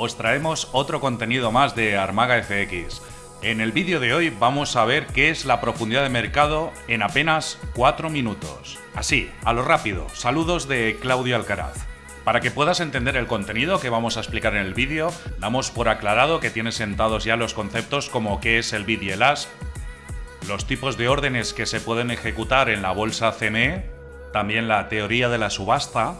os traemos otro contenido más de Armaga FX. En el vídeo de hoy vamos a ver qué es la profundidad de mercado en apenas 4 minutos. Así, a lo rápido, saludos de Claudio Alcaraz. Para que puedas entender el contenido que vamos a explicar en el vídeo, damos por aclarado que tienes sentados ya los conceptos como qué es el BID y el ASP, los tipos de órdenes que se pueden ejecutar en la bolsa CME, también la teoría de la subasta,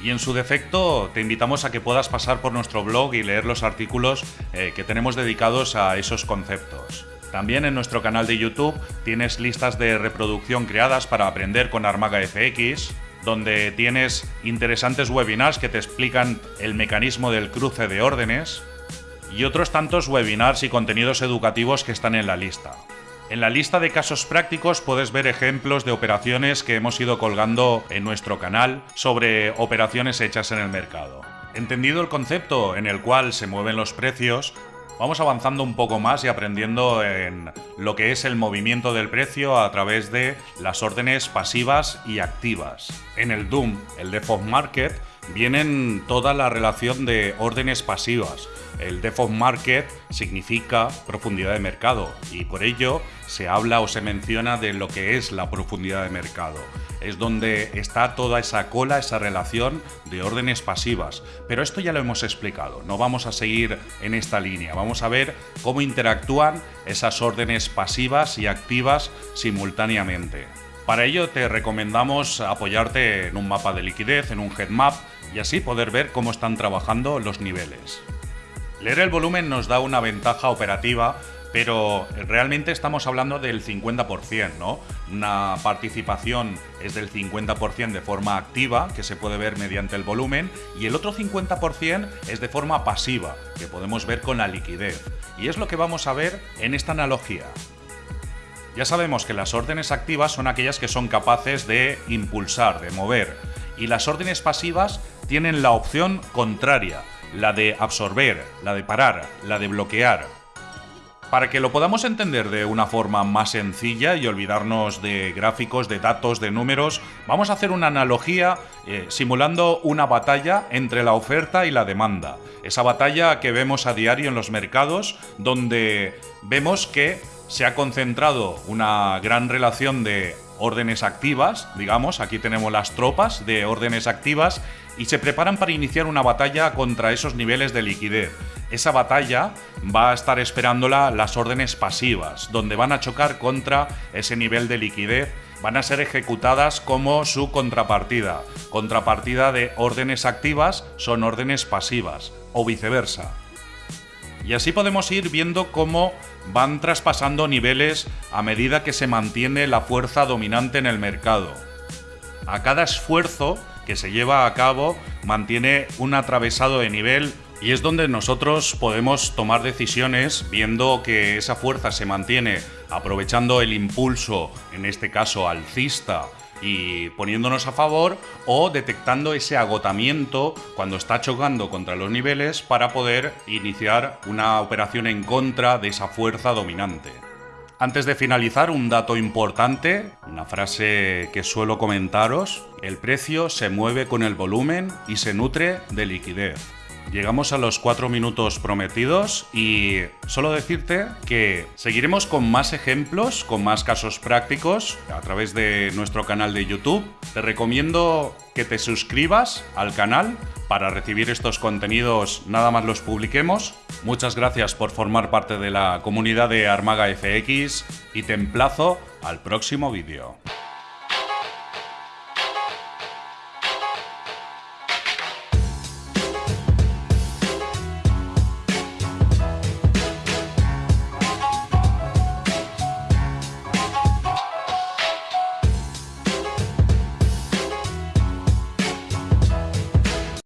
y en su defecto te invitamos a que puedas pasar por nuestro blog y leer los artículos eh, que tenemos dedicados a esos conceptos. También en nuestro canal de YouTube tienes listas de reproducción creadas para aprender con Armaga FX, donde tienes interesantes webinars que te explican el mecanismo del cruce de órdenes y otros tantos webinars y contenidos educativos que están en la lista. En la lista de casos prácticos puedes ver ejemplos de operaciones que hemos ido colgando en nuestro canal sobre operaciones hechas en el mercado. Entendido el concepto en el cual se mueven los precios, vamos avanzando un poco más y aprendiendo en lo que es el movimiento del precio a través de las órdenes pasivas y activas. En el Doom, el Default Market, vienen toda la relación de órdenes pasivas. El Default Market significa profundidad de mercado y por ello se habla o se menciona de lo que es la profundidad de mercado. Es donde está toda esa cola, esa relación de órdenes pasivas. Pero esto ya lo hemos explicado, no vamos a seguir en esta línea. Vamos a ver cómo interactúan esas órdenes pasivas y activas simultáneamente. Para ello te recomendamos apoyarte en un mapa de liquidez, en un headmap, y así poder ver cómo están trabajando los niveles. Leer el volumen nos da una ventaja operativa, pero realmente estamos hablando del 50%, ¿no? Una participación es del 50% de forma activa, que se puede ver mediante el volumen, y el otro 50% es de forma pasiva, que podemos ver con la liquidez. Y es lo que vamos a ver en esta analogía. Ya sabemos que las órdenes activas son aquellas que son capaces de impulsar, de mover, y las órdenes pasivas tienen la opción contraria, la de absorber, la de parar, la de bloquear. Para que lo podamos entender de una forma más sencilla y olvidarnos de gráficos, de datos, de números, vamos a hacer una analogía eh, simulando una batalla entre la oferta y la demanda. Esa batalla que vemos a diario en los mercados, donde vemos que se ha concentrado una gran relación de órdenes activas, digamos, aquí tenemos las tropas de órdenes activas y se preparan para iniciar una batalla contra esos niveles de liquidez. Esa batalla va a estar esperándola las órdenes pasivas, donde van a chocar contra ese nivel de liquidez, van a ser ejecutadas como su contrapartida. Contrapartida de órdenes activas son órdenes pasivas, o viceversa. Y así podemos ir viendo cómo van traspasando niveles a medida que se mantiene la fuerza dominante en el mercado. A cada esfuerzo que se lleva a cabo mantiene un atravesado de nivel y es donde nosotros podemos tomar decisiones viendo que esa fuerza se mantiene aprovechando el impulso, en este caso alcista, y poniéndonos a favor o detectando ese agotamiento cuando está chocando contra los niveles para poder iniciar una operación en contra de esa fuerza dominante. Antes de finalizar, un dato importante, una frase que suelo comentaros, el precio se mueve con el volumen y se nutre de liquidez. Llegamos a los cuatro minutos prometidos y solo decirte que seguiremos con más ejemplos, con más casos prácticos a través de nuestro canal de YouTube. Te recomiendo que te suscribas al canal para recibir estos contenidos nada más los publiquemos. Muchas gracias por formar parte de la comunidad de Armaga FX y te emplazo al próximo vídeo.